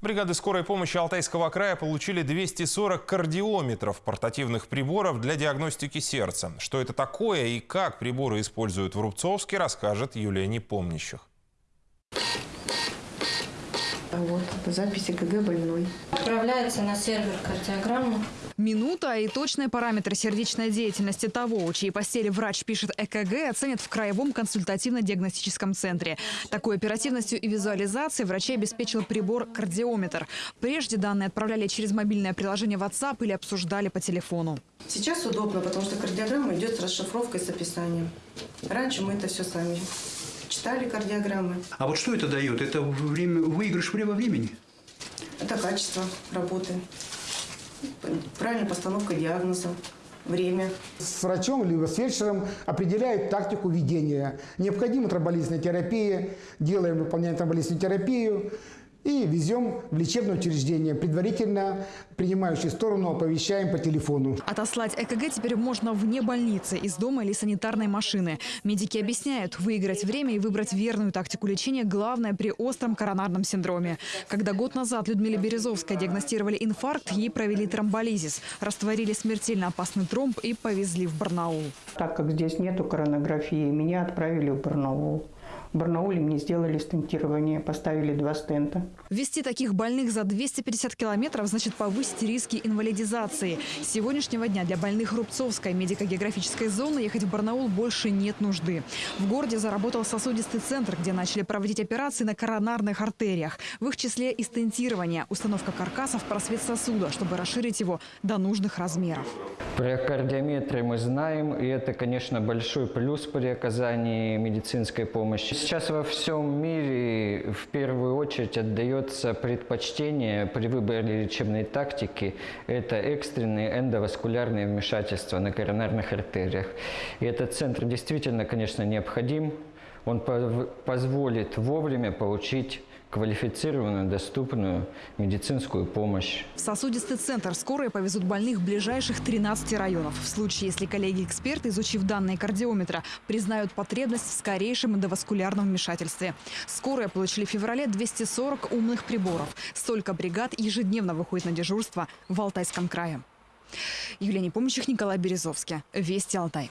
Бригады скорой помощи Алтайского края получили 240 кардиометров портативных приборов для диагностики сердца. Что это такое и как приборы используют в Рубцовске, расскажет Юлия Непомнящих. А Вот записи КГ больной. Отправляется на сервер кардиограмма. Минута и точные параметры сердечной деятельности того, у чьей постели врач пишет ЭКГ, оценят в Краевом консультативно-диагностическом центре. Такой оперативностью и визуализацией врачей обеспечил прибор кардиометр. Прежде данные отправляли через мобильное приложение WhatsApp или обсуждали по телефону. Сейчас удобно, потому что кардиограмма идет с расшифровкой, с описанием. Раньше мы это все сами читали кардиограммы. А вот что это дает? Это время, выигрыш во времени? Это качество работы, правильная постановка диагноза, время. с врачом либо с фельдшером определяют тактику ведения. Необходима тромболизная терапия, делаем, выполняем тромболизную терапию и везем в лечебное учреждение. Предварительно принимающую сторону оповещаем по телефону. Отослать ЭКГ теперь можно вне больницы, из дома или санитарной машины. Медики объясняют, выиграть время и выбрать верную тактику лечения – главное при остром коронарном синдроме. Когда год назад Людмиле Березовской диагностировали инфаркт, ей провели тромболизис, растворили смертельно опасный тромб и повезли в Барнаул. Так как здесь нету коронографии, меня отправили в Барнаул. В Барнауле мне сделали стентирование, поставили два стента. Ввести таких больных за 250 километров значит повысить риски инвалидизации. С сегодняшнего дня для больных Рубцовской медико-географической зоны ехать в Барнаул больше нет нужды. В городе заработал сосудистый центр, где начали проводить операции на коронарных артериях. В их числе и стентирование, установка каркаса в просвет сосуда, чтобы расширить его до нужных размеров. Про кардиометры мы знаем, и это, конечно, большой плюс при оказании медицинской помощи. Сейчас во всем мире в первую очередь отдается предпочтение при выборе лечебной тактики. Это экстренные эндоваскулярные вмешательства на коронарных артериях. И этот центр действительно, конечно, необходим. Он позволит вовремя получить квалифицированную, доступную медицинскую помощь. В сосудистый центр скорые повезут больных ближайших 13 районов. В случае, если коллеги-эксперты, изучив данные кардиометра, признают потребность в скорейшем эндоваскулярном вмешательстве. Скорые получили в феврале 240 умных приборов. Столько бригад ежедневно выходит на дежурство в Алтайском крае. Юлия Непомнящих, Николай Березовский. Вести Алтай.